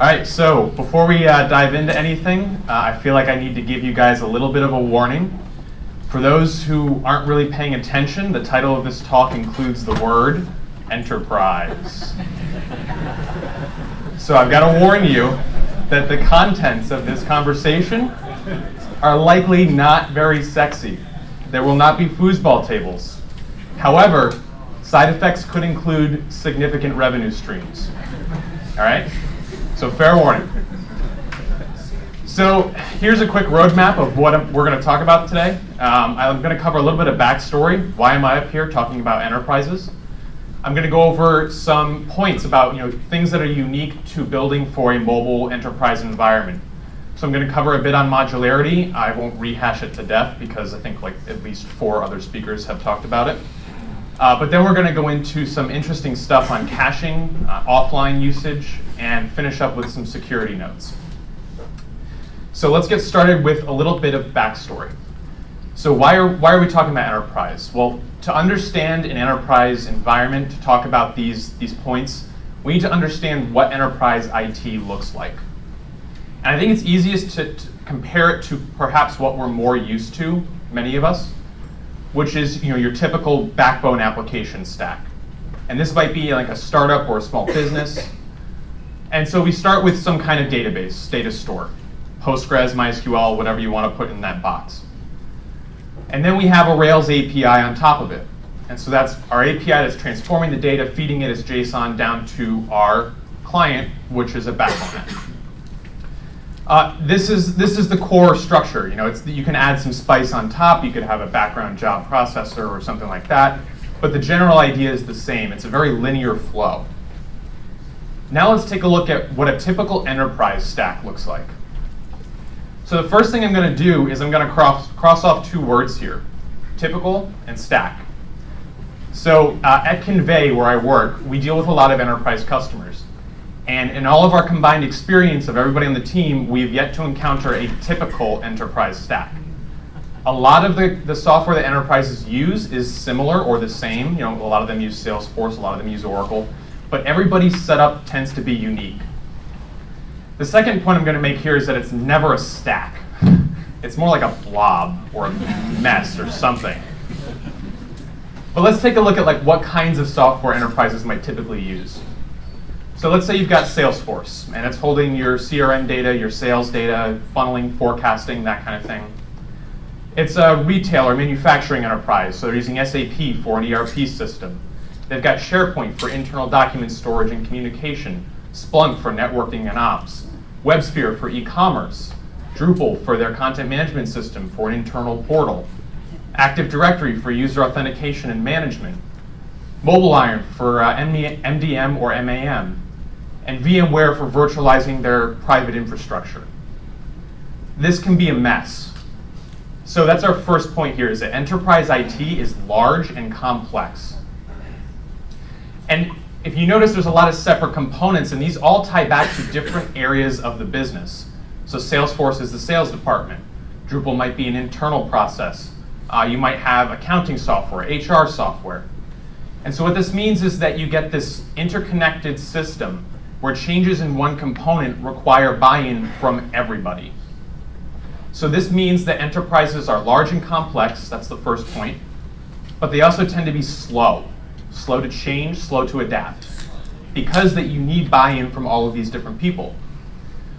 All right, so before we uh, dive into anything, uh, I feel like I need to give you guys a little bit of a warning. For those who aren't really paying attention, the title of this talk includes the word enterprise. so I've got to warn you that the contents of this conversation are likely not very sexy. There will not be foosball tables. However, side effects could include significant revenue streams. All right? So fair warning. So here's a quick roadmap of what we're going to talk about today. Um, I'm going to cover a little bit of backstory. Why am I up here talking about enterprises? I'm going to go over some points about you know things that are unique to building for a mobile enterprise environment. So I'm going to cover a bit on modularity. I won't rehash it to death because I think like at least four other speakers have talked about it. Uh, but then we're going to go into some interesting stuff on caching, uh, offline usage, and finish up with some security notes. So let's get started with a little bit of backstory. So why are, why are we talking about enterprise? Well, to understand an enterprise environment, to talk about these, these points, we need to understand what enterprise IT looks like. And I think it's easiest to, to compare it to perhaps what we're more used to, many of us, which is you know, your typical backbone application stack. And this might be like a startup or a small business. And so we start with some kind of database, data store, Postgres, MySQL, whatever you want to put in that box. And then we have a Rails API on top of it. And so that's our API that's transforming the data, feeding it as JSON down to our client, which is a backbone. Uh, this is this is the core structure. You know, it's you can add some spice on top. You could have a background job processor or something like that. But the general idea is the same. It's a very linear flow. Now let's take a look at what a typical enterprise stack looks like. So the first thing I'm going to do is I'm going to cross, cross off two words here, typical and stack. So uh, at Kinvey, where I work, we deal with a lot of enterprise customers. And in all of our combined experience of everybody on the team, we've yet to encounter a typical enterprise stack. A lot of the, the software that enterprises use is similar or the same. You know, a lot of them use Salesforce, a lot of them use Oracle. But everybody's setup tends to be unique. The second point I'm going to make here is that it's never a stack. It's more like a blob or a mess or something. But let's take a look at like what kinds of software enterprises might typically use. So let's say you've got Salesforce, and it's holding your CRM data, your sales data, funneling, forecasting, that kind of thing. It's a retail or manufacturing enterprise, so they're using SAP for an ERP system. They've got SharePoint for internal document storage and communication, Splunk for networking and ops, WebSphere for e-commerce, Drupal for their content management system for an internal portal, Active Directory for user authentication and management, MobileIron for uh, MDM or MAM, and VMware for virtualizing their private infrastructure. This can be a mess. So that's our first point here, is that enterprise IT is large and complex. And if you notice, there's a lot of separate components, and these all tie back to different areas of the business. So Salesforce is the sales department. Drupal might be an internal process. Uh, you might have accounting software, HR software. And so what this means is that you get this interconnected system where changes in one component require buy-in from everybody. So this means that enterprises are large and complex, that's the first point, but they also tend to be slow slow to change, slow to adapt, because that you need buy-in from all of these different people.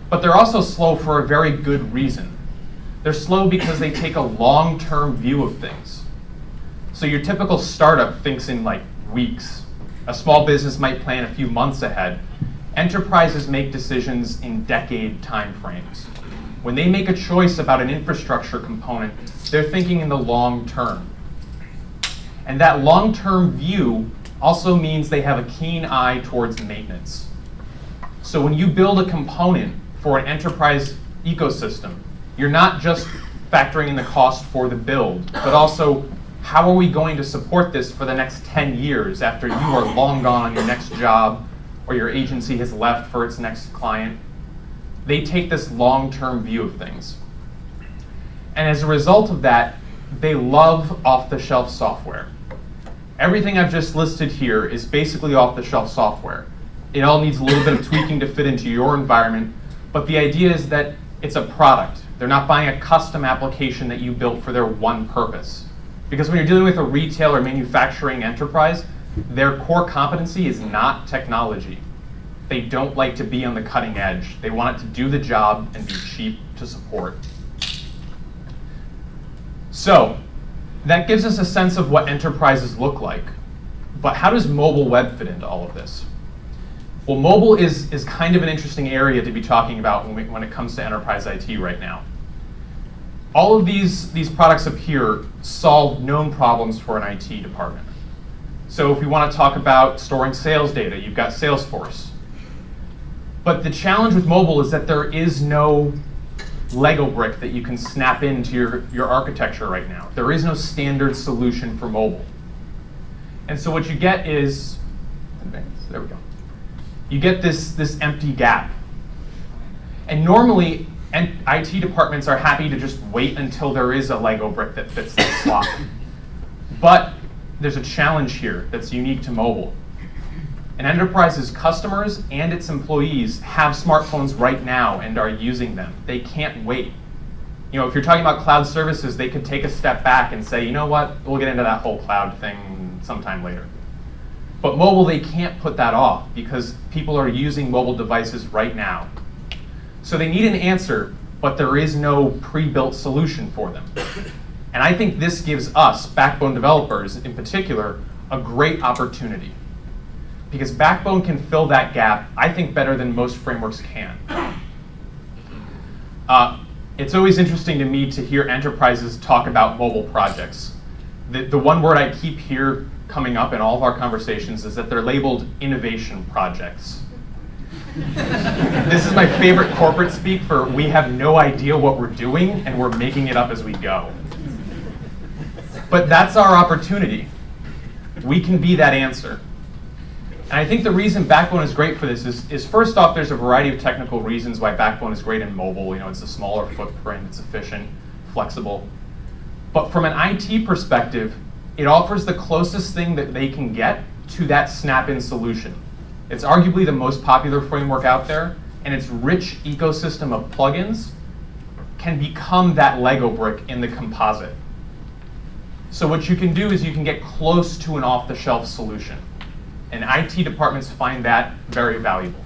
But they're also slow for a very good reason. They're slow because they take a long-term view of things. So your typical startup thinks in like weeks. A small business might plan a few months ahead. Enterprises make decisions in decade timeframes. When they make a choice about an infrastructure component, they're thinking in the long term. And that long-term view also means they have a keen eye towards maintenance. So when you build a component for an enterprise ecosystem, you're not just factoring in the cost for the build, but also how are we going to support this for the next 10 years after you are long gone on your next job or your agency has left for its next client? They take this long-term view of things. And as a result of that, they love off-the-shelf software. Everything I've just listed here is basically off-the-shelf software. It all needs a little bit of tweaking to fit into your environment, but the idea is that it's a product. They're not buying a custom application that you built for their one purpose. Because when you're dealing with a retail or manufacturing enterprise, their core competency is not technology. They don't like to be on the cutting edge. They want it to do the job and be cheap to support. So that gives us a sense of what enterprises look like. But how does mobile web fit into all of this? Well, mobile is, is kind of an interesting area to be talking about when, we, when it comes to enterprise IT right now. All of these, these products up here solve known problems for an IT department. So if we want to talk about storing sales data, you've got Salesforce. But the challenge with mobile is that there is no Lego brick that you can snap into your, your architecture right now. There is no standard solution for mobile. And so what you get is, there we go. You get this, this empty gap. And normally, IT departments are happy to just wait until there is a Lego brick that fits the slot. But there's a challenge here that's unique to mobile. An enterprise's customers and its employees have smartphones right now and are using them. They can't wait. You know, if you're talking about cloud services, they could take a step back and say, you know what, we'll get into that whole cloud thing sometime later. But mobile, they can't put that off because people are using mobile devices right now. So they need an answer, but there is no pre-built solution for them. And I think this gives us, Backbone developers in particular, a great opportunity because Backbone can fill that gap, I think, better than most frameworks can. Uh, it's always interesting to me to hear enterprises talk about mobile projects. The, the one word I keep here coming up in all of our conversations is that they're labeled innovation projects. this is my favorite corporate speak for we have no idea what we're doing and we're making it up as we go. But that's our opportunity. We can be that answer. And I think the reason Backbone is great for this is, is first off, there's a variety of technical reasons why Backbone is great in mobile. You know, it's a smaller footprint, it's efficient, flexible. But from an IT perspective, it offers the closest thing that they can get to that snap-in solution. It's arguably the most popular framework out there, and its rich ecosystem of plugins can become that Lego brick in the composite. So what you can do is you can get close to an off-the-shelf solution. And IT departments find that very valuable.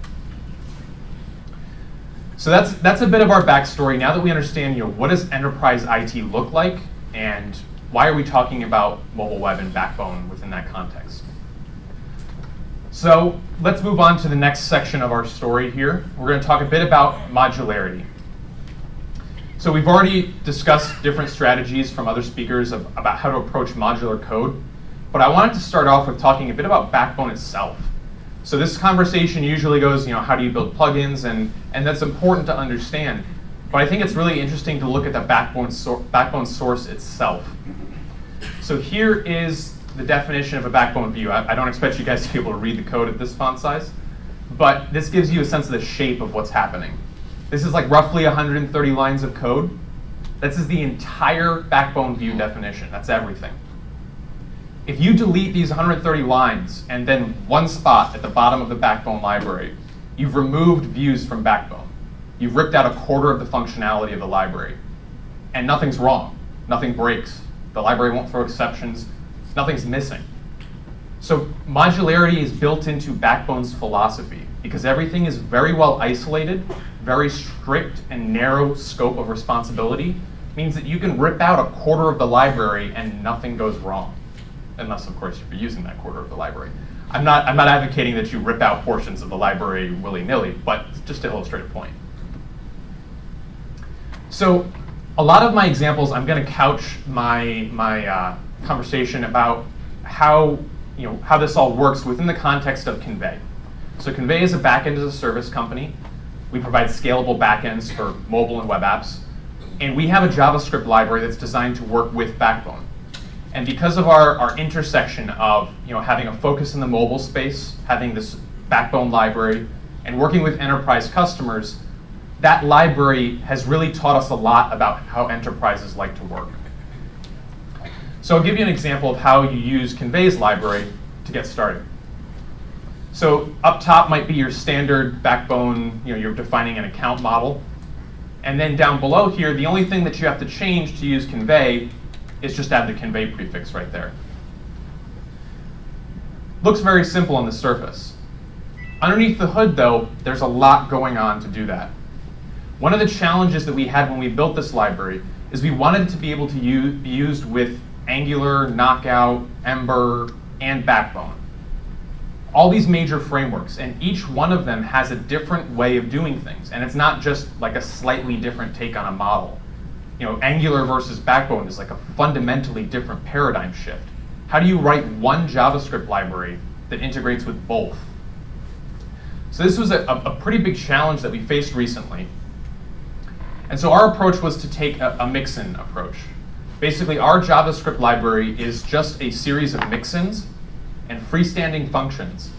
So that's, that's a bit of our backstory. Now that we understand, you know, what does enterprise IT look like, and why are we talking about mobile web and backbone within that context? So let's move on to the next section of our story here. We're going to talk a bit about modularity. So we've already discussed different strategies from other speakers of, about how to approach modular code. But I wanted to start off with talking a bit about Backbone itself. So this conversation usually goes, you know, how do you build plugins, and, and that's important to understand. But I think it's really interesting to look at the Backbone, sor backbone source itself. So here is the definition of a Backbone view. I, I don't expect you guys to be able to read the code at this font size, but this gives you a sense of the shape of what's happening. This is like roughly 130 lines of code. This is the entire Backbone view definition. That's everything. If you delete these 130 lines and then one spot at the bottom of the Backbone library, you've removed views from Backbone. You've ripped out a quarter of the functionality of the library. And nothing's wrong. Nothing breaks. The library won't throw exceptions. Nothing's missing. So modularity is built into Backbone's philosophy because everything is very well isolated, very strict and narrow scope of responsibility means that you can rip out a quarter of the library and nothing goes wrong unless of course you're using that quarter of the library. I'm not, I'm not advocating that you rip out portions of the library willy-nilly, but just to illustrate a point. So a lot of my examples, I'm going to couch my, my uh, conversation about how, you know, how this all works within the context of Kinvey. So Kinvey is a backend as a service company. We provide scalable backends for mobile and web apps. And we have a JavaScript library that's designed to work with Backbone. And because of our, our intersection of you know, having a focus in the mobile space, having this backbone library, and working with enterprise customers, that library has really taught us a lot about how enterprises like to work. So I'll give you an example of how you use Kinvey's library to get started. So up top might be your standard backbone, you know, you're defining an account model. And then down below here, the only thing that you have to change to use Kinvey is just add the Kinvey prefix right there. Looks very simple on the surface. Underneath the hood, though, there's a lot going on to do that. One of the challenges that we had when we built this library is we wanted to be able to be used with Angular, Knockout, Ember, and Backbone. All these major frameworks, and each one of them has a different way of doing things. And it's not just like a slightly different take on a model. You know, Angular versus Backbone is like a fundamentally different paradigm shift. How do you write one JavaScript library that integrates with both? So this was a, a pretty big challenge that we faced recently. And so our approach was to take a, a mixin approach. Basically, our JavaScript library is just a series of mixins and freestanding functions.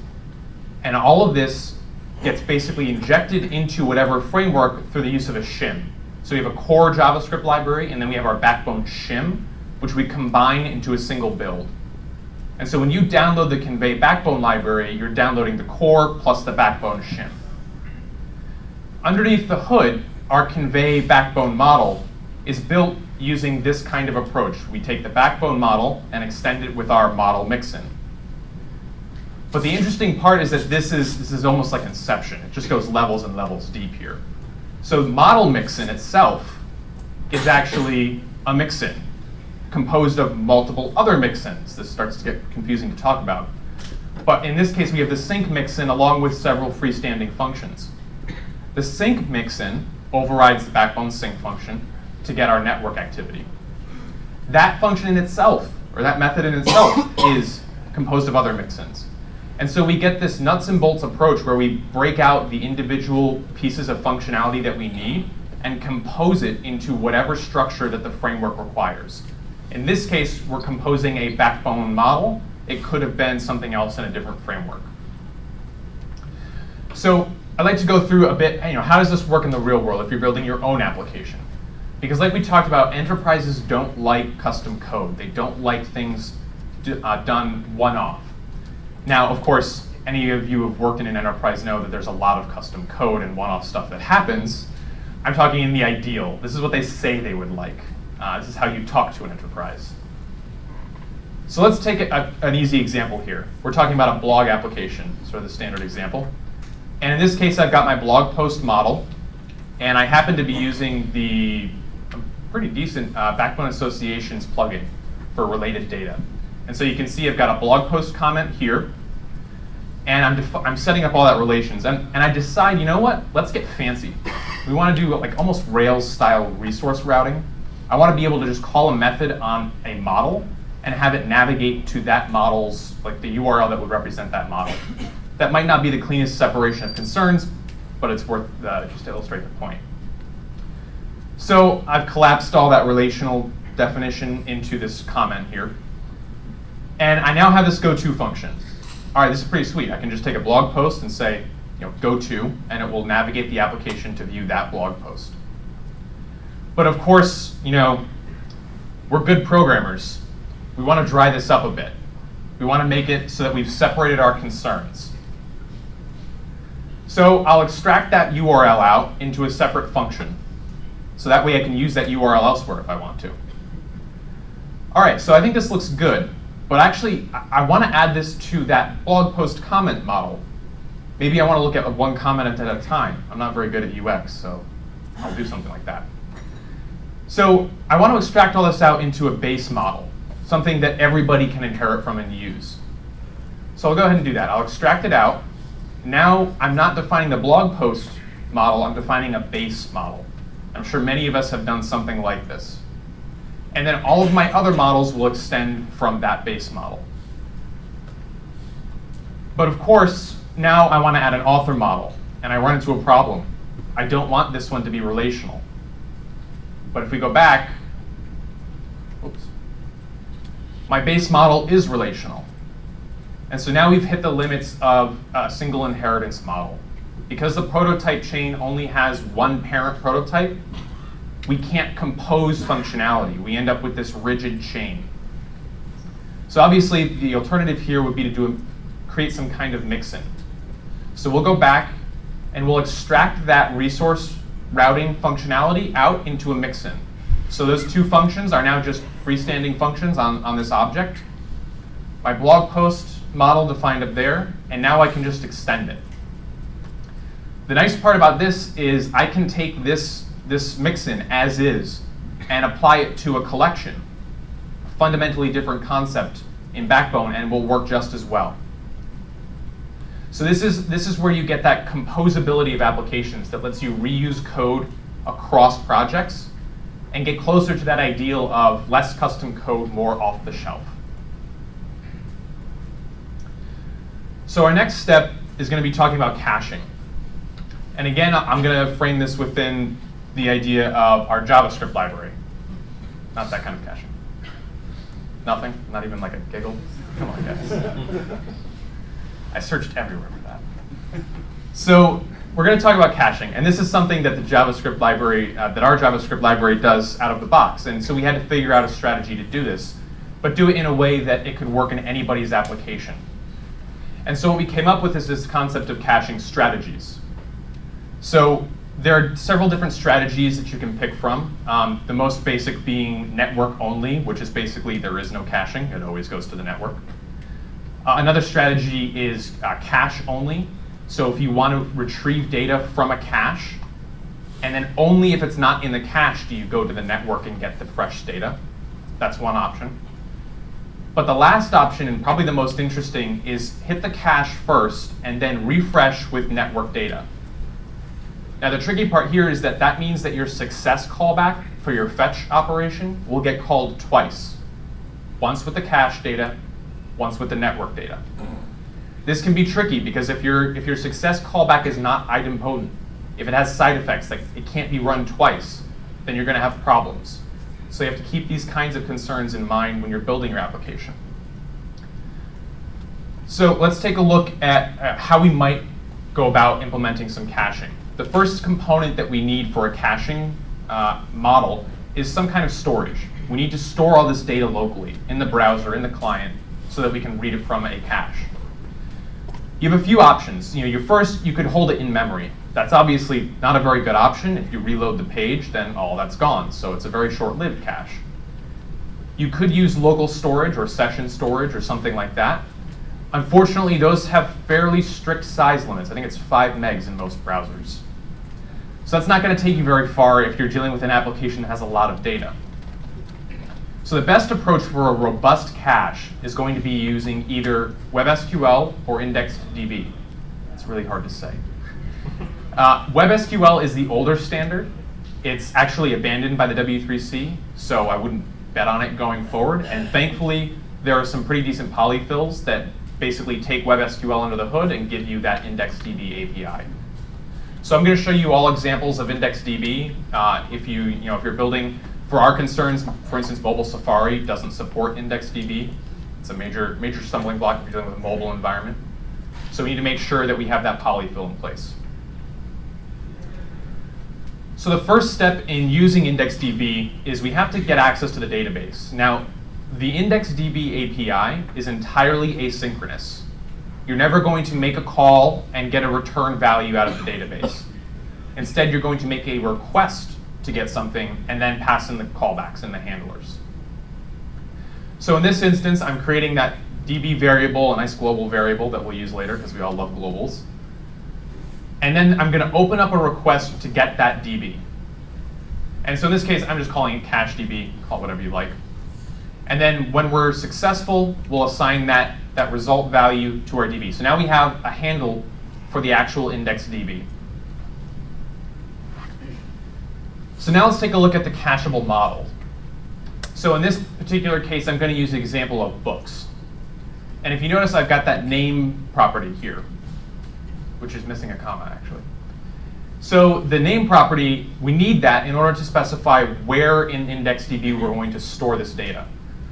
And all of this gets basically injected into whatever framework through the use of a shim. So we have a core JavaScript library, and then we have our backbone shim, which we combine into a single build. And so when you download the Kinvey backbone library, you're downloading the core plus the backbone shim. Underneath the hood, our Kinvey backbone model is built using this kind of approach. We take the backbone model and extend it with our model mixin. But the interesting part is that this is, this is almost like Inception. It just goes levels and levels deep here. So model mixin itself is actually a mixin composed of multiple other mixins. This starts to get confusing to talk about. But in this case, we have the sync mixin along with several freestanding functions. The sync mixin overrides the backbone sync function to get our network activity. That function in itself, or that method in itself, is composed of other mixins. And so we get this nuts and bolts approach where we break out the individual pieces of functionality that we need and compose it into whatever structure that the framework requires. In this case, we're composing a backbone model. It could have been something else in a different framework. So I'd like to go through a bit, you know, how does this work in the real world if you're building your own application? Because like we talked about, enterprises don't like custom code. They don't like things uh, done one-off. Now, of course, any of you who have worked in an enterprise know that there's a lot of custom code and one-off stuff that happens. I'm talking in the ideal. This is what they say they would like. Uh, this is how you talk to an enterprise. So let's take a, an easy example here. We're talking about a blog application, sort of the standard example. And in this case, I've got my blog post model, and I happen to be using the pretty decent uh, Backbone Associations plugin for related data. And so you can see I've got a blog post comment here, and I'm, I'm setting up all that relations. And, and I decide, you know what, let's get fancy. We want to do like almost Rails style resource routing. I want to be able to just call a method on a model and have it navigate to that model's, like the URL that would represent that model. That might not be the cleanest separation of concerns, but it's worth uh, just to illustrate the point. So I've collapsed all that relational definition into this comment here. And I now have this go-to function. All right, this is pretty sweet. I can just take a blog post and say, you know, go to, and it will navigate the application to view that blog post. But of course, you know, we're good programmers. We want to dry this up a bit. We want to make it so that we've separated our concerns. So I'll extract that URL out into a separate function. So that way I can use that URL elsewhere if I want to. All right, so I think this looks good. But actually, I, want to add this to that blog post comment model. Maybe I want to look at one comment at a time. I'm not very good at UX, so I'll do something like that. So I want to extract all this out into a base model, something that everybody can inherit from and use. So I'll go ahead and do that. I'll extract it out. Now I'm not defining the blog post model, I'm defining a base model. I'm sure many of us have done something like this. And then all of my other models will extend from that base model. But of course, now I want to add an author model, and I run into a problem. I don't want this one to be relational. But if we go back, oops, my base model is relational. And so now we've hit the limits of a single inheritance model. Because the prototype chain only has one parent prototype, we can't compose functionality. We end up with this rigid chain. So obviously, the alternative here would be to do create some kind of mixin. So we'll go back and we'll extract that resource routing functionality out into a mixin. So those two functions are now just freestanding functions on, on this object. My blog post model defined up there, and now I can just extend it. The nice part about this is I can take this, this mixin as is and apply it to a collection, a fundamentally different concept in Backbone, and will work just as well. So this is, this is where you get that composability of applications that lets you reuse code across projects and get closer to that ideal of less custom code, more off the shelf. So our next step is going to be talking about caching. And again, I'm going to frame this within the idea of our JavaScript library. Not that kind of caching. Nothing? Not even like a giggle? Come on, guys. I searched everywhere for that. So we're going to talk about caching, and this is something that the JavaScript library, uh, that our JavaScript library does out of the box. And so we had to figure out a strategy to do this, but do it in a way that it could work in anybody's application. And so what we came up with is this concept of caching strategies. So there are several different strategies that you can pick from. Um, the most basic being network only, which is basically there is no caching. It always goes to the network. Uh, another strategy is uh, cache only. So if you want to retrieve data from a cache, and then only if it's not in the cache do you go to the network and get the fresh data. That's one option. But the last option, and probably the most interesting, is hit the cache first and then refresh with network data. Now the tricky part here is that that means that your success callback for your fetch operation will get called twice. Once with the cache data, once with the network data. This can be tricky because if, your if your success callback is not idempotent, if it has side effects, like it can't be run twice, then you're going to have problems. So you have to keep these kinds of concerns in mind when you're building your application. So let's take a look at uh, how we might go about implementing some caching the first component that we need for a caching uh, model is some kind of storage. We need to store all this data locally in the browser, in the client, so that we can read it from a cache. You have a few options. You know, your first, you could hold it in memory. That's obviously not a very good option. If you reload the page, then all that's gone. So it's a very short-lived cache. You could use local storage or session storage or something like that. Unfortunately, those have fairly strict size limits. I think it's 5 megs in most browsers. So that's not going to take you very far if you're dealing with an application that has a lot of data. So the best approach for a robust cache is going to be using either WebSQL or IndexedDB. It's really hard to say. Uh, WebSQL is the older standard. It's actually abandoned by the W3C, so I wouldn't bet on it going forward. And thankfully, there are some pretty decent polyfills that basically take WebSQL under the hood and give you that IndexedDB API. So I'm going to show you all examples of IndexedDB. Uh, if you, you know, if you're building for our concerns, for instance, mobile Safari doesn't support IndexedDB. It's a major, major stumbling block if you're dealing with a mobile environment. So we need to make sure that we have that polyfill in place. So the first step in using IndexedDB is we have to get access to the database. Now, the IndexedDB API is entirely asynchronous. You're never going to make a call and get a return value out of the database. Instead, you're going to make a request to get something and then pass in the callbacks and the handlers. So in this instance, I'm creating that DB variable, a nice global variable that we'll use later because we all love globals. And then I'm going to open up a request to get that DB. And so in this case, I'm just calling it cache DB, call it whatever you like. And then when we're successful, we'll assign that, that result value to our DB. So now we have a handle for the actual index DB. So now let's take a look at the cacheable model. So in this particular case, I'm going to use the example of books. And if you notice, I've got that name property here, which is missing a comma, actually. So the name property, we need that in order to specify where in IndexedDB we're going to store this data.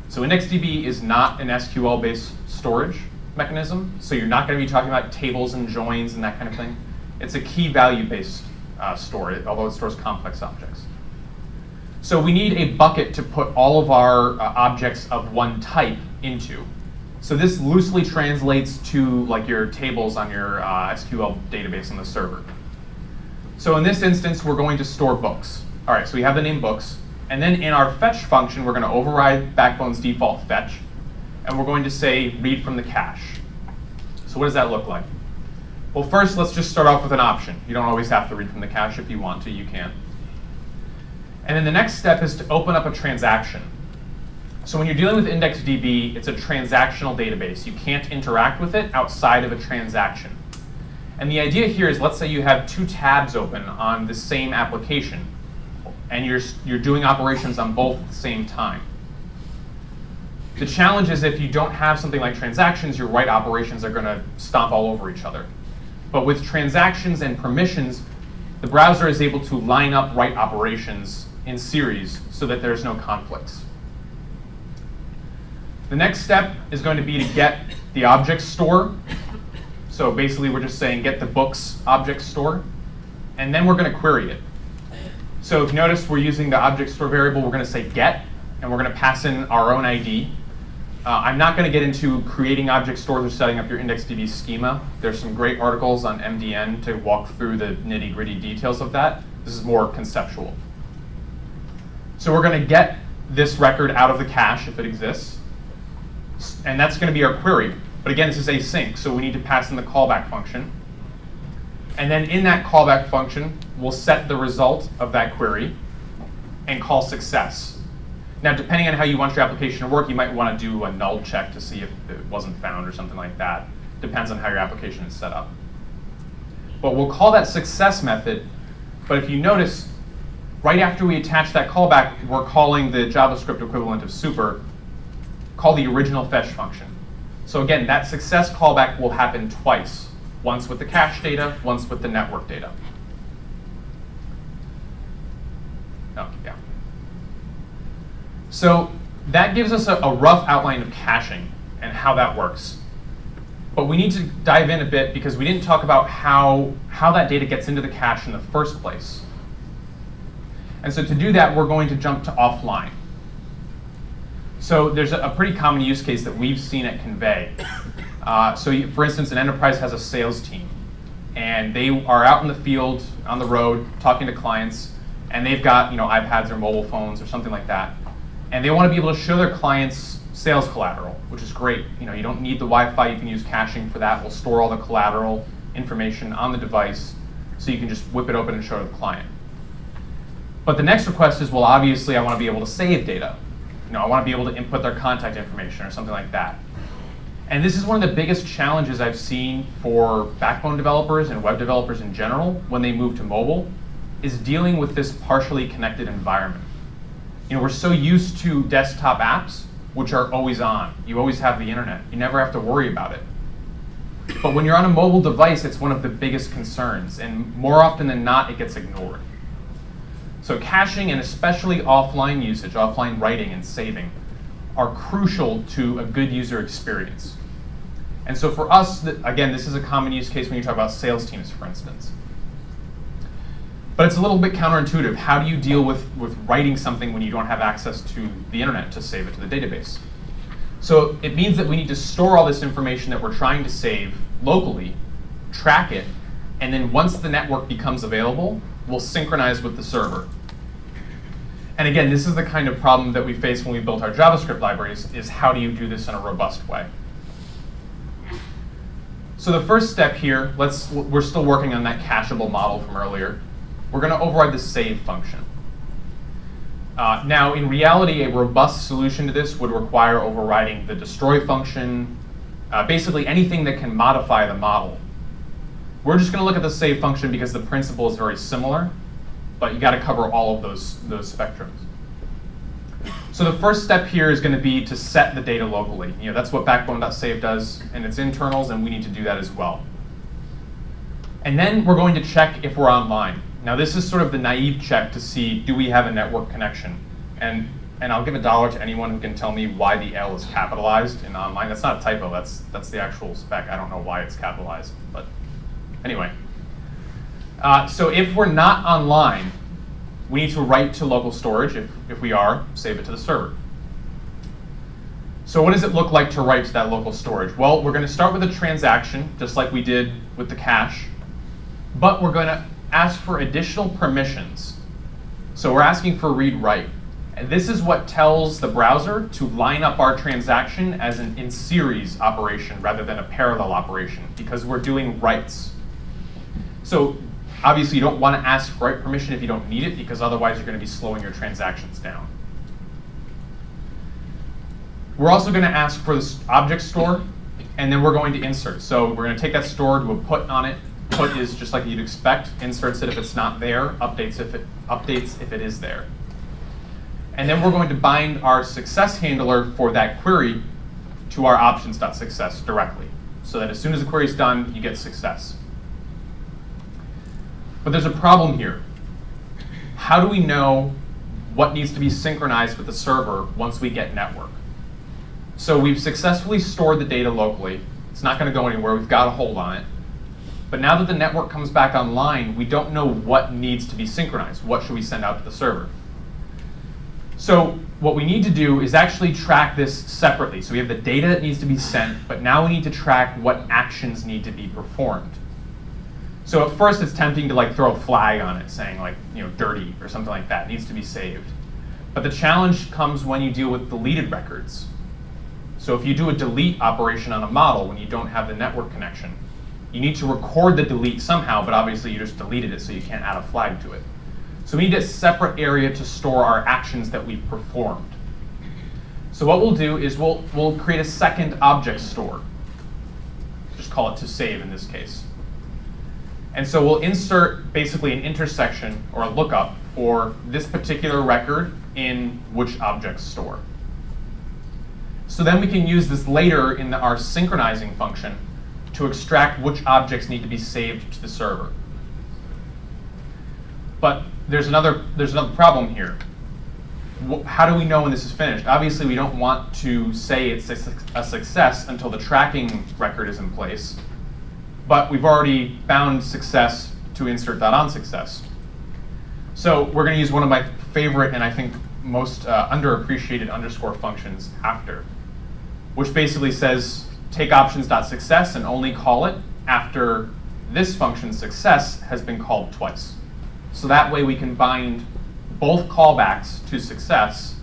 So IndexedDB is not an SQL-based storage mechanism, so you're not going to be talking about tables and joins and that kind of thing. It's a key value-based uh, store, although it stores complex objects. So we need a bucket to put all of our uh, objects of one type into. So this loosely translates to like your tables on your uh, SQL database on the server. So in this instance, we're going to store books. All right, so we have the name books. And then in our fetch function, we're going to override Backbone's default fetch. And we're going to say read from the cache. So what does that look like? Well, first, let's just start off with an option. You don't always have to read from the cache. If you want to, you can. And then the next step is to open up a transaction. So when you're dealing with IndexedDB, it's a transactional database. You can't interact with it outside of a transaction. And the idea here is, let's say you have two tabs open on the same application, and you're, you're doing operations on both at the same time. The challenge is if you don't have something like transactions, your write operations are going to stomp all over each other. But with transactions and permissions, the browser is able to line up write operations in series so that there's no conflicts. The next step is going to be to get the object store. So basically, we're just saying get the books object store. And then we're going to query it. So if you notice, we're using the object store variable. We're going to say get, and we're going to pass in our own ID. Uh, I'm not going to get into creating object stores or setting up your IndexedDB schema. There's some great articles on MDN to walk through the nitty gritty details of that. This is more conceptual. So we're going to get this record out of the cache if it exists. And that's going to be our query. But again, this is async, so we need to pass in the callback function. And then in that callback function, we'll set the result of that query and call success. Now, depending on how you want your application to work, you might want to do a null check to see if it wasn't found or something like that. Depends on how your application is set up. But we'll call that success method. But if you notice, right after we attach that callback, we're calling the JavaScript equivalent of super, call the original fetch function. So again, that success callback will happen twice, once with the cache data, once with the network data. Oh, yeah. So that gives us a, a rough outline of caching and how that works. But we need to dive in a bit because we didn't talk about how, how that data gets into the cache in the first place. And so to do that, we're going to jump to offline. So there's a, a pretty common use case that we've seen at Kinvey. Uh, so you, for instance, an enterprise has a sales team. And they are out in the field, on the road, talking to clients. And they've got you know, iPads or mobile phones or something like that. And they want to be able to show their clients sales collateral, which is great. You know, you don't need the Wi-Fi. You can use caching for that. We'll store all the collateral information on the device so you can just whip it open and show to the client. But the next request is, well, obviously, I want to be able to save data. You know, I want to be able to input their contact information or something like that. And this is one of the biggest challenges I've seen for backbone developers and web developers in general when they move to mobile, is dealing with this partially connected environment. You know, we're so used to desktop apps, which are always on. You always have the internet. You never have to worry about it. But when you're on a mobile device, it's one of the biggest concerns. And more often than not, it gets ignored. So caching and especially offline usage, offline writing and saving, are crucial to a good user experience. And so for us, again, this is a common use case when you talk about sales teams, for instance. But it's a little bit counterintuitive. How do you deal with, with writing something when you don't have access to the internet to save it to the database? So it means that we need to store all this information that we're trying to save locally, track it, and then once the network becomes available, we'll synchronize with the server. And again, this is the kind of problem that we face when we built our JavaScript libraries, is how do you do this in a robust way? So the first step here, let's, we're still working on that cacheable model from earlier. We're going to override the save function. Uh, now, in reality, a robust solution to this would require overriding the destroy function, uh, basically anything that can modify the model. We're just going to look at the save function because the principle is very similar, but you got to cover all of those, those spectrums. So the first step here is going to be to set the data locally. You know, that's what backbone.save does in its internals, and we need to do that as well. And then we're going to check if we're online. Now this is sort of the naive check to see, do we have a network connection? And, and I'll give a dollar to anyone who can tell me why the L is capitalized in online. That's not a typo, that's, that's the actual spec. I don't know why it's capitalized, but Anyway, uh, so if we're not online, we need to write to local storage. If, if we are, save it to the server. So what does it look like to write to that local storage? Well, we're going to start with a transaction, just like we did with the cache, but we're going to ask for additional permissions. So we're asking for read-write. And this is what tells the browser to line up our transaction as an in-series operation rather than a parallel operation, because we're doing writes. So obviously you don't want to ask write permission if you don't need it, because otherwise you're going to be slowing your transactions down. We're also going to ask for this object store, and then we're going to insert. So we're going to take that store, do a put on it. Put is just like you'd expect. Inserts it if it's not there. Updates if it updates if it is there. And then we're going to bind our success handler for that query to our options.success directly. So that as soon as the query is done, you get success. But there's a problem here. How do we know what needs to be synchronized with the server once we get network? So we've successfully stored the data locally. It's not going to go anywhere. We've got a hold on it. But now that the network comes back online, we don't know what needs to be synchronized. What should we send out to the server? So what we need to do is actually track this separately. So we have the data that needs to be sent, but now we need to track what actions need to be performed. So at first it's tempting to like throw a flag on it saying like, you know, dirty or something like that, it needs to be saved. But the challenge comes when you deal with deleted records. So if you do a delete operation on a model when you don't have the network connection, you need to record the delete somehow, but obviously you just deleted it so you can't add a flag to it. So we need a separate area to store our actions that we've performed. So what we'll do is we'll, we'll create a second object store. Just call it to save in this case. And so we'll insert basically an intersection or a lookup for this particular record in which object store. So then we can use this later in the, our synchronizing function to extract which objects need to be saved to the server. But there's another, there's another problem here. How do we know when this is finished? Obviously, we don't want to say it's a, success until the tracking record is in place. But we've already found success to insert.onSuccess. So we're going to use one of my favorite and I think most uh, underappreciated underscore functions after which basically says take options.success and only call it after this function success has been called twice. So that way we can bind both callbacks to success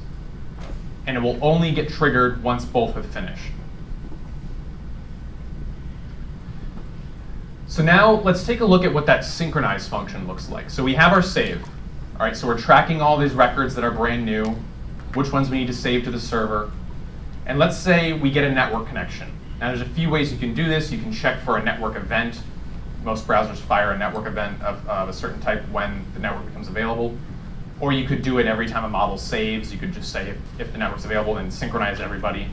and it will only get triggered once both have finished. So now let's take a look at what that synchronize function looks like. So we have our save. All right, so we're tracking all these records that are brand new, which ones we need to save to the server, and let's say we get a network connection. Now there's a few ways you can do this. You can check for a network event. Most browsers fire a network event of, of a certain type when the network becomes available. Or you could do it every time a model saves. You could just say if, if the network's available, then synchronize everybody.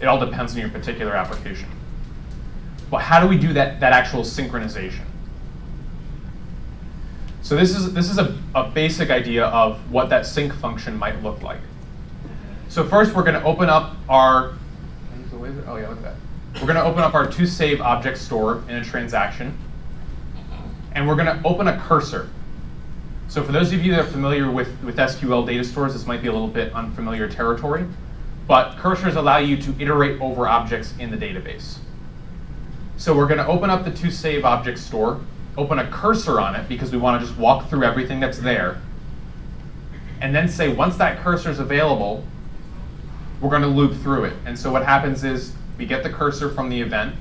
It all depends on your particular application. But how do we do that, that actual synchronization? So this is, this is a, a basic idea of what that sync function might look like. So first we're going to open up our, oh yeah, look at that. We're going to open up our to save object store in a transaction. Mm-hmm. And we're going to open a cursor. So for those of you that are familiar with, with SQL data stores, this might be a little bit unfamiliar territory. But cursors allow you to iterate over objects in the database. So we're going to open up the to save object store, open a cursor on it because we want to just walk through everything that's there, and then say once that cursor is available, we're going to loop through it. And so what happens is we get the cursor from the event,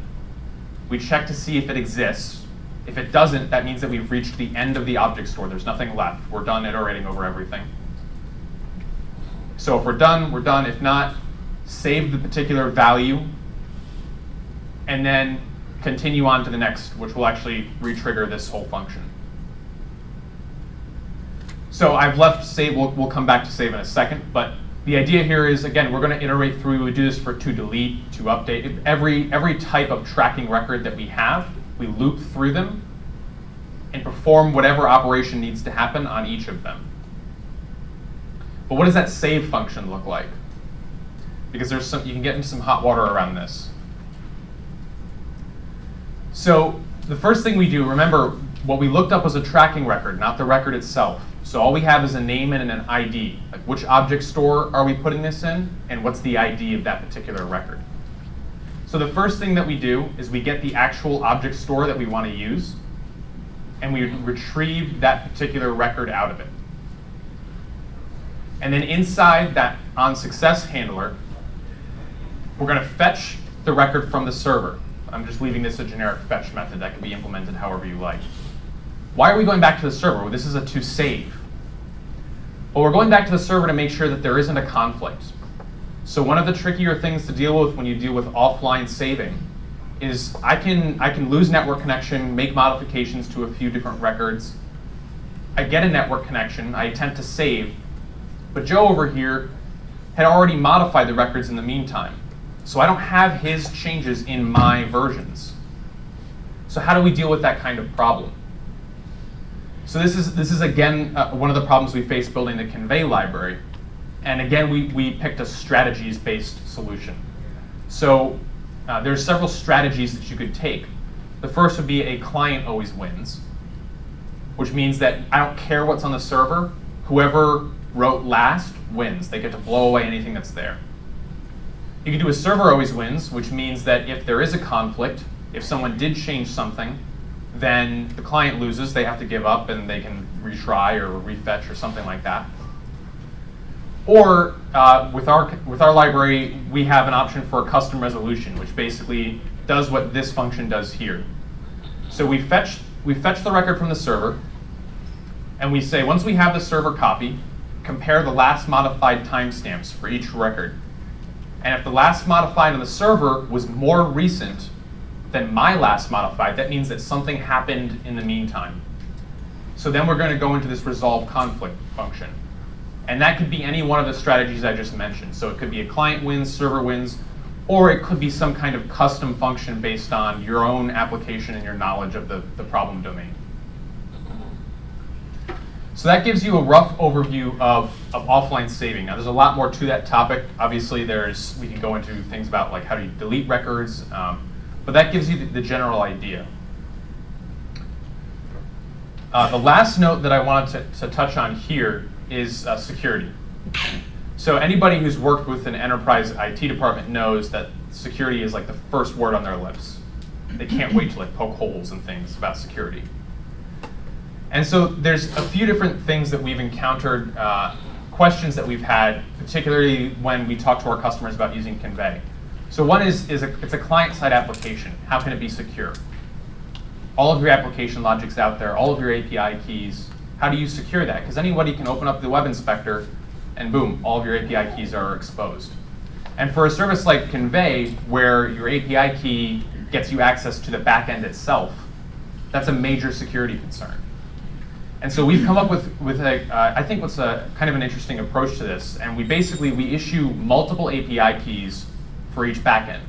we check to see if it exists. If it doesn't, that means that we've reached the end of the object store. There's nothing left. We're done iterating over everything. So if we're done, we're done. If not, save the particular value, and then continue on to the next, which will actually retrigger this whole function. So I've left save, we'll, we'll come back to save in a second, but the idea here is, again, we're going to iterate through, we do this for to delete, to update. Every, every type of tracking record that we have, we loop through them and perform whatever operation needs to happen on each of them. But what does that save function look like? Because there's some, you can get into some hot water around this. So the first thing we do, remember, what we looked up was a tracking record, not the record itself. So all we have is a name and an ID. Like which object store are we putting this in, and what's the ID of that particular record. So the first thing that we do is we get the actual object store that we want to use, and we retrieve that particular record out of it. And then inside that on success handler, we're going to fetch the record from the server. I'm just leaving this a generic fetch method that can be implemented however you like. Why are we going back to the server? Well, this is a to save. Well, we're going back to the server to make sure that there isn't a conflict. So one of the trickier things to deal with when you deal with offline saving is I can, I can lose network connection, make modifications to a few different records. I get a network connection, I attempt to save, but Joe over here had already modified the records in the meantime. So I don't have his changes in my versions. So how do we deal with that kind of problem? So this is, this is again, uh, one of the problems we face building the Kinvey library. And again, we, we picked a strategies-based solution. So uh, there's several strategies that you could take. The first would be a client always wins, which means that I don't care what's on the server. Whoever wrote last wins. They get to blow away anything that's there. You can do a server always wins, which means that if there is a conflict, if someone did change something, then the client loses. They have to give up and they can retry or refetch or something like that. Or uh, with, our, with our library, we have an option for a custom resolution, which basically does what this function does here. So we fetch, we fetch the record from the server, and we say once we have the server copy, compare the last modified timestamps for each record. And if the last modified on the server was more recent than my last modified, that means that something happened in the meantime. So then we're going to go into this resolve conflict function. And that could be any one of the strategies I just mentioned. So it could be a client wins, server wins, or it could be some kind of custom function based on your own application and your knowledge of the, the problem domain. So that gives you a rough overview of, of offline saving. Now there's a lot more to that topic. Obviously there's, we can go into things about like how do you delete records, um, but that gives you the, the general idea. Uh, the last note that I wanted to, to touch on here is uh, security. So anybody who's worked with an enterprise IT department knows that security is like the first word on their lips. They can't wait to like poke holes in things about security. And so there's a few different things that we've encountered, uh, questions that we've had, particularly when we talk to our customers about using Kinvey. So one is, is a, it's a client-side application. How can it be secure? All of your application logic's out there, all of your API keys. How do you secure that? Because anybody can open up the web inspector and boom, all of your API keys are exposed. And for a service like Kinvey, where your API key gets you access to the backend itself, that's a major security concern. And so we've come up with, with a, uh, I think what's a kind of an interesting approach to this. And we basically, we issue multiple API keys for each backend.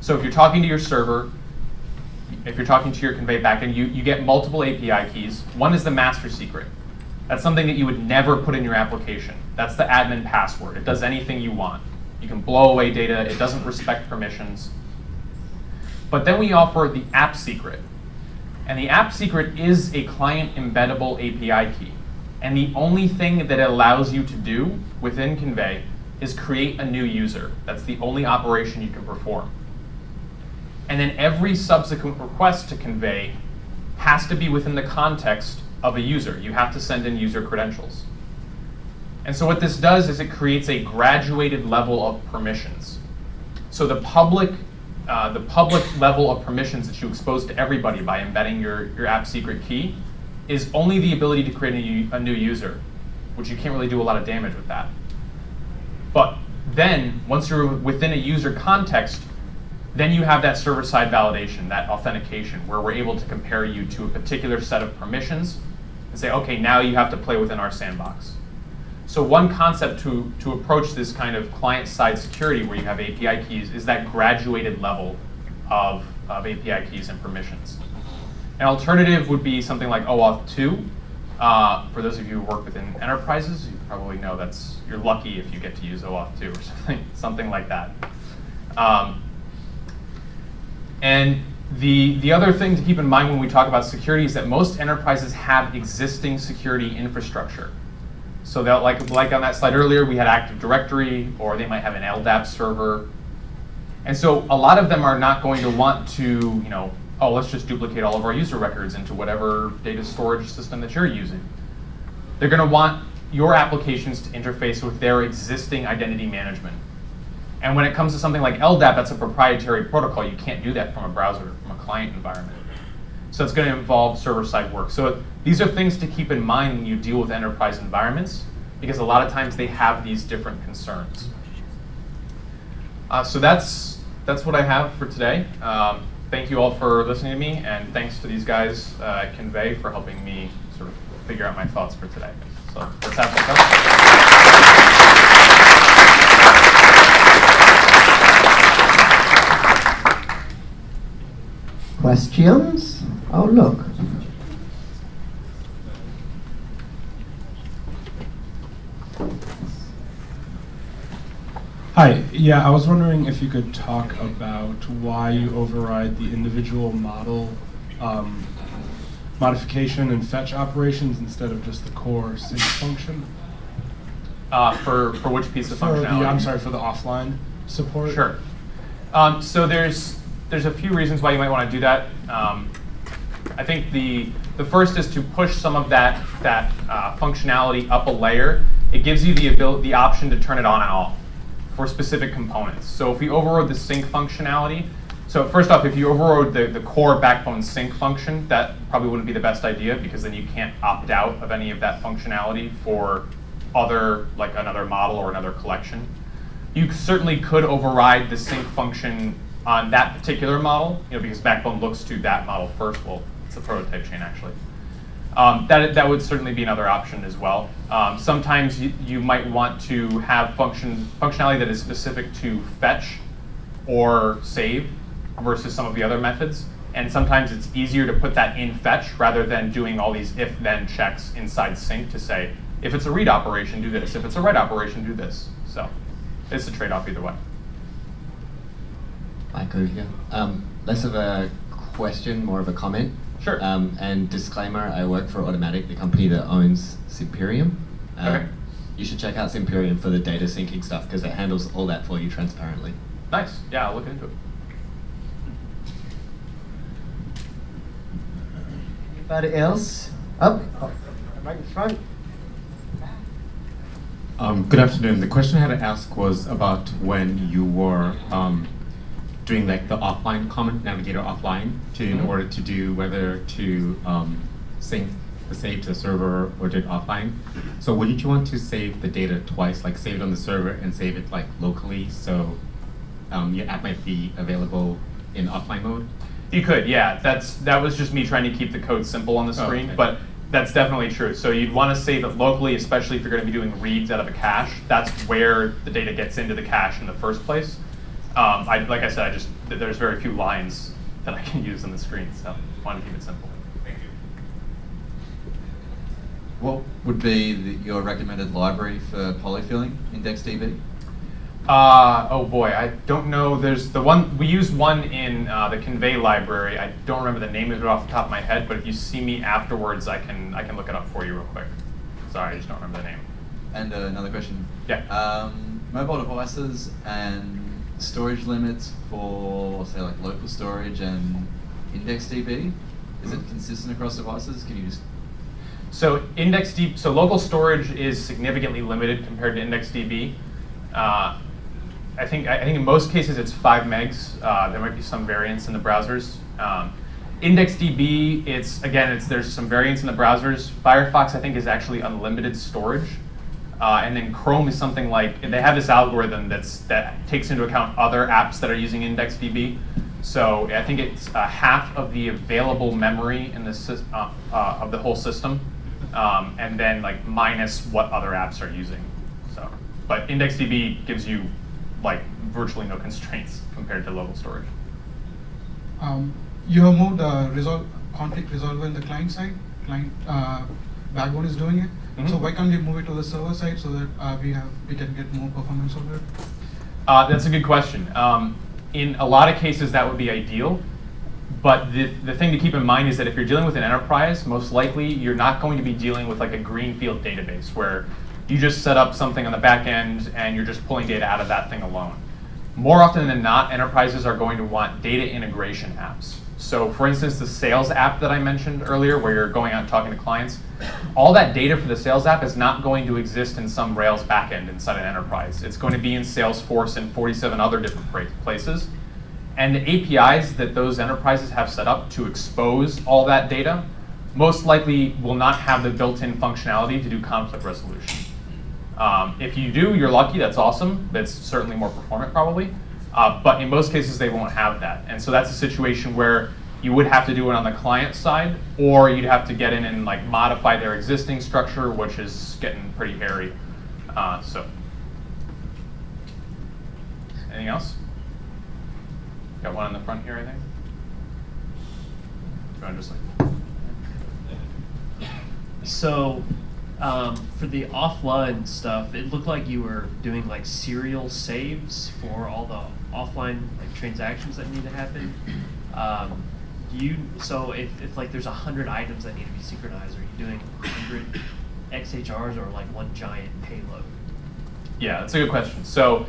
So if you're talking to your server, if you're talking to your Kinvey backend, you, you get multiple API keys. One is the master secret. That's something that you would never put in your application. That's the admin password. It does anything you want. You can blow away data. It doesn't respect permissions. But then we offer the app secret. And the app secret is a client embeddable API key. And the only thing that it allows you to do within Kinvey is create a new user. That's the only operation you can perform. And then every subsequent request to Kinvey has to be within the context of a user. You have to send in user credentials. And so what this does is it creates a graduated level of permissions. So the public uh, the public level of permissions that you expose to everybody by embedding your, your app secret key is only the ability to create a, a new user, which you can't really do a lot of damage with that. But then, once you're within a user context, then you have that server-side validation, that authentication, where we're able to compare you to a particular set of permissions and say, okay, now you have to play within our sandbox. So one concept to, to approach this kind of client-side security where you have API keys is that graduated level of, of API keys and permissions. An alternative would be something like OAuth 2. Uh, for those of you who work within enterprises, probably know that's you're lucky if you get to use OAuth 2 or something, something like that. Um, and The, the other thing to keep in mind when we talk about security is that most enterprises have existing security infrastructure. So that like, like on that slide earlier, we had Active Directory, or they might have an LDAP server. And so a lot of them are not going to want to, you know, oh, let's just duplicate all of our user records into whatever data storage system that you're using. They're going to want your applications to interface with their existing identity management. And when it comes to something like LDAP, that's a proprietary protocol. You can't do that from a browser, from a client environment. So it's going to involve server-side work. So these are things to keep in mind when you deal with enterprise environments, because a lot of times they have these different concerns. Uh, so that's, that's what I have for today. Um, thank you all for listening to me, and thanks to these guys uh, at Kinvey for helping me sort of figure out my thoughts for today. So let's have some questions. Questions? Oh, look. Hi, yeah, I was wondering if you could talk about why you override the individual model um, modification and fetch operations instead of just the core sync function? Uh, for, for which piece of for functionality? The, I'm sorry, for the offline support? Sure. Um, so there's, there's a few reasons why you might want to do that. Um, I think the, the first is to push some of that, that uh, functionality up a layer. It gives you the, ability, the option to turn it on and off for specific components. So if we overrode the sync functionality, so first off, if you overrode the, the core backbone sync function, that probably wouldn't be the best idea because then you can't opt out of any of that functionality for other, like another model or another collection. You certainly could override the sync function on that particular model, you know, because Backbone looks to that model first. Well, it's a prototype chain actually. Um, that, that would certainly be another option as well. Um, sometimes you, you might want to have function, functionality that is specific to fetch or save versus some of the other methods. And sometimes it's easier to put that in fetch rather than doing all these if-then checks inside sync to say, if it's a read operation, do this. If it's a write operation, do this. So it's a trade-off either way. Michael here. Um, less of a question, more of a comment. Sure. Um, and disclaimer, I work for Automattic, the company that owns Simperium. Um, okay. You should check out Simperium for the data syncing stuff because it handles all that for you transparently. Nice. Yeah, I'll look into it. Anybody else? Up, oh, right in front. Um, good afternoon. The question I had to ask was about when you were um, doing like the offline comment navigator offline to in mm -hmm. order to do whether to um, sync the save to the server or do it offline. So wouldn't you want to save the data twice, like save it on the server and save it like locally so um, your app might be available in offline mode? You could, yeah. That's that was just me trying to keep the code simple on the oh, screen, oh, okay. but that's definitely true. So you'd want to save it locally, especially if you're going to be doing reads out of a cache. That's where the data gets into the cache in the first place. Um, I, like I said, I just there's very few lines that I can use on the screen, so I want to keep it simple. Thank you. What would be the, your recommended library for polyfilling IndexedDB? Uh, oh boy, I don't know. There's the one, we use one in uh, the Kinvey library. I don't remember the name of it off the top of my head, but if you see me afterwards, I can, I can look it up for you real quick. Sorry, I just don't remember the name. And uh, another question. Yeah. Um, mobile devices and storage limits for, say, like local storage and IndexedDB, is it consistent across devices? Can you just so IndexedDB, so local storage is significantly limited compared to IndexedDB. Uh, I think I think in most cases it's five megs. Uh, there might be some variance in the browsers. Um, IndexedDB, it's again, it's there's some variance in the browsers. Firefox, I think, is actually unlimited storage, uh, and then Chrome is something like they have this algorithm that's that takes into account other apps that are using IndexedDB. So I think it's uh, half of the available memory in the uh, uh, of the whole system, um, and then like minus what other apps are using. So, but IndexedDB gives you like virtually no constraints compared to local storage. Um, you have moved uh, resolve, conflict resolver in the client side. Client uh, backbone is doing it. Mm -hmm. So why can't we move it to the server side so that uh, we have we can get more performance over it? Uh, that's a good question. Um, in a lot of cases, that would be ideal, But the, the thing to keep in mind is that if you're dealing with an enterprise, most likely you're not going to be dealing with like a greenfield database where you just set up something on the back end and you're just pulling data out of that thing alone. More often than not, enterprises are going to want data integration apps. So for instance, the sales app that I mentioned earlier, where you're going out and talking to clients, all that data for the sales app is not going to exist in some Rails backend inside an enterprise. It's going to be in Salesforce and 47 other different places. And the APIs that those enterprises have set up to expose all that data most likely will not have the built-in functionality to do conflict resolution. Um, if you do, you're lucky, that's awesome. That's certainly more performant probably. Uh, but in most cases, they won't have that. And so that's a situation where you would have to do it on the client side, or you'd have to get in and like modify their existing structure, which is getting pretty hairy. Uh, so, anything else? Got one in the front here, I think. Do you want to just like? So, um, for the offline stuff, it looked like you were doing like serial saves for all the offline like transactions that need to happen. Um, do you so if, if like there's a hundred items that need to be synchronized, are you doing hundred XHRs or like one giant payload? Yeah, that's a good question. So,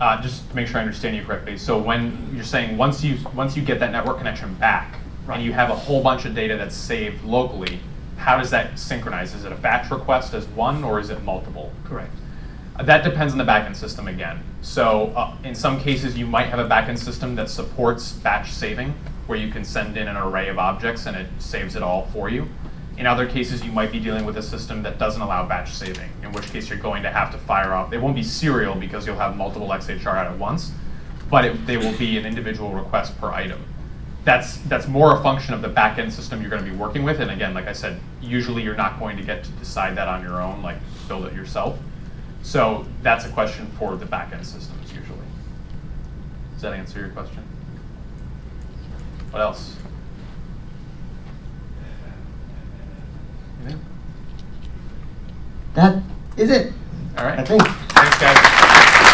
uh, just to make sure I understand you correctly, so when you're saying once you once you get that network connection back Right. and you have a whole bunch of data that's saved locally, how does that synchronize? Is it a batch request as one, or is it multiple? Correct. Uh, That depends on the backend system again. So uh, in some cases, you might have a backend system that supports batch saving, where you can send in an array of objects and it saves it all for you. In other cases, you might be dealing with a system that doesn't allow batch saving, in which case you're going to have to fire off. It won't be serial because you'll have multiple XHR out at once, but it, they will be an individual request per item. That's, that's more a function of the backend system you're going to be working with. And again, like I said, usually you're not going to get to decide that on your own, like build it yourself. So that's a question for the backend systems usually. Does that answer your question? What else? Anything? That is it. All right. I think. Thanks, guys.